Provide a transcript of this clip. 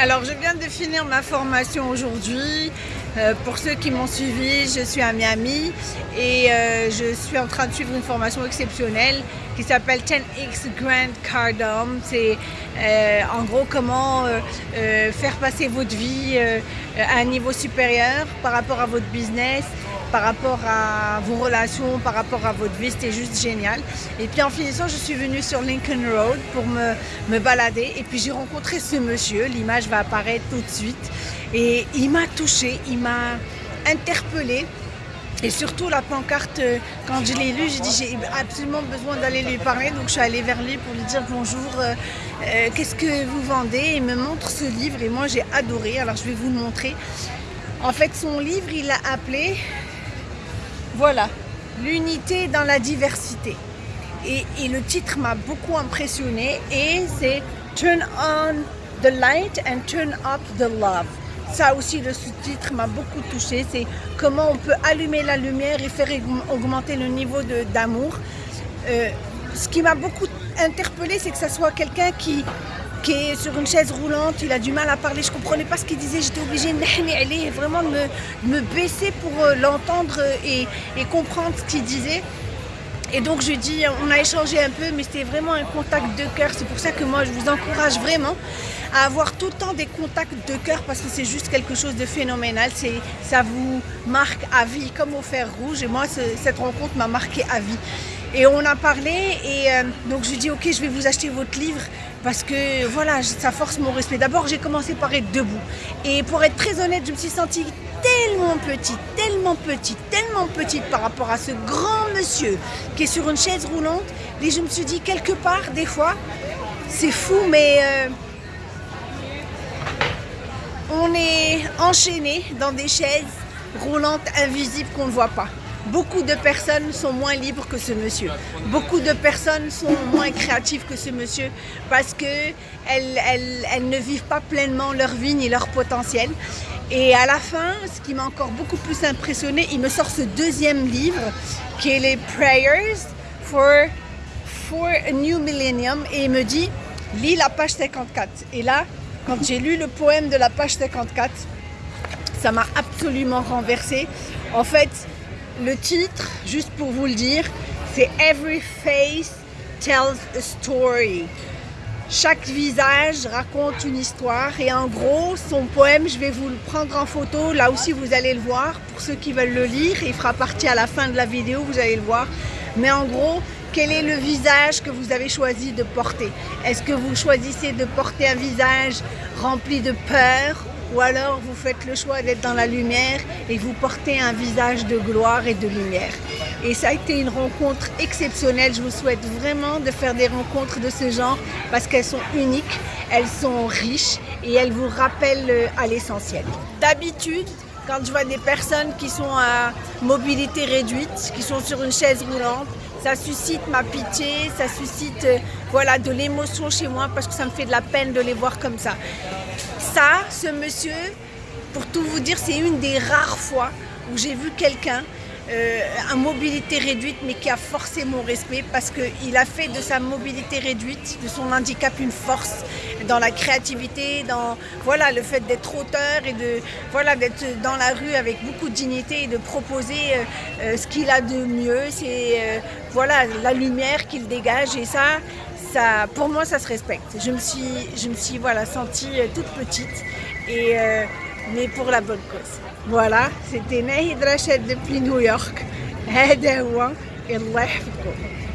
Alors, je viens de finir ma formation aujourd'hui. Euh, pour ceux qui m'ont suivi, je suis à Miami et euh, je suis en train de suivre une formation exceptionnelle qui s'appelle 10X Grand Cardom. C'est euh, en gros comment faire passer votre vie à un niveau supérieur par rapport à votre business, par rapport à vos relations, par rapport à votre vie, c'était juste génial. Et puis en finissant, je suis venue sur Lincoln Road pour me, balader et puis j'ai rencontré ce monsieur, l'image va apparaître tout de suite et il m'a touchée, il m'a interpellée. Et surtout la pancarte, quand je l'ai lu, j'ai dit j'ai absolument besoin d'aller lui parler. Donc je suis allée vers lui pour lui dire bonjour, euh, euh, qu'est-ce que vous vendez? Il me montre ce livre et moi j'ai adoré. Alors je vais vous le montrer. En fait son livre il l'a appelé voilà, l'unité dans la diversité. Et, le titre m'a beaucoup impressionné et c'est Turn on the light and turn up the love. Ça aussi, le sous-titre m'a beaucoup touché. C'est comment on peut allumer la lumière et faire augmenter le niveau d'amour. Euh, ce qui m'a beaucoup interpellé, c'est que ce soit quelqu'un qui sur une chaise roulante, il a du mal à parler, je ne comprenais pas ce qu'il disait, j'étais obligée de vraiment de me, baisser pour euh, l'entendre et, comprendre ce qu'il disait. Et donc je dis, on a échangé un peu, mais c'était vraiment un contact de cœur. C'est pour ça que moi je vous encourage vraiment à avoir tout le temps des contacts de cœur parce que c'est juste quelque chose de phénoménal. Ça vous marque à vie comme au fer rouge. Et moi, cette rencontre m'a marqué à vie. Et on a parlé et euh, donc je lui dis ok je vais vous acheter votre livre parce que voilà ça force mon respect. D'abord j'ai commencé par être debout et pour être très honnête je me suis sentie tellement petite, tellement petite, tellement petite par rapport à ce grand monsieur qui est sur une chaise roulante et je me suis dit quelque part des fois c'est fou mais euh, on est enchaîné dans des chaises roulantes invisibles qu'on ne voit pas. Beaucoup de personnes sont moins libres que ce monsieur. Beaucoup de personnes sont moins créatives que ce monsieur parce qu'elles elles, ne vivent pas pleinement leur vie ni leur potentiel. Et à la fin, ce qui m'a encore beaucoup plus impressionné, il me sort ce deuxième livre qui est les Prayers for, for a New Millennium et il me dit lis la page 54. Et là, quand j'ai lu le poème de la page 54, ça m'a absolument renversé. En fait, le titre, juste pour vous le dire, c'est Every Face Tells a Story. Chaque visage raconte une histoire et en gros, son poème, je vais vous le prendre en photo. Là aussi, vous allez le voir. Pour ceux qui veulent le lire, il fera partie à la fin de la vidéo, vous allez le voir. Mais en gros, quel est le visage que vous avez choisi de porter? Est-ce que vous choisissez de porter un visage rempli de peur ou alors vous faites le choix d'être dans la lumière et vous portez un visage de gloire et de lumière? Et ça a été une rencontre exceptionnelle. Je vous souhaite vraiment de faire des rencontres de ce genre parce qu'elles sont uniques, elles sont riches et elles vous rappellent euh, à l'essentiel. D'habitude, quand je vois des personnes qui sont à mobilité réduite, qui sont sur une chaise roulante, ça suscite ma pitié, ça suscite euh, voilà, de l'émotion chez moi parce que ça me fait de la peine de les voir comme ça. Ça, ce monsieur, pour tout vous dire, c'est une des rares fois où j'ai vu quelqu'un euh, mobilité réduite, mais qui a forcé mon respect parce qu'il a fait de sa mobilité réduite, de son handicap, une force dans la créativité, dans voilà, le fait d'être auteur et de voilà, d'être dans la rue avec beaucoup de dignité et de proposer euh, euh, ce qu'il a de mieux. C'est voilà, la lumière qu'il dégage et ça, ça, pour moi, ça se respecte. Je me suis, je me suis voilà, sentie toute petite et mais pour la bonne cause. Voilà, c'était Nahid Rachid depuis New York. هذا هو الله يحفظكم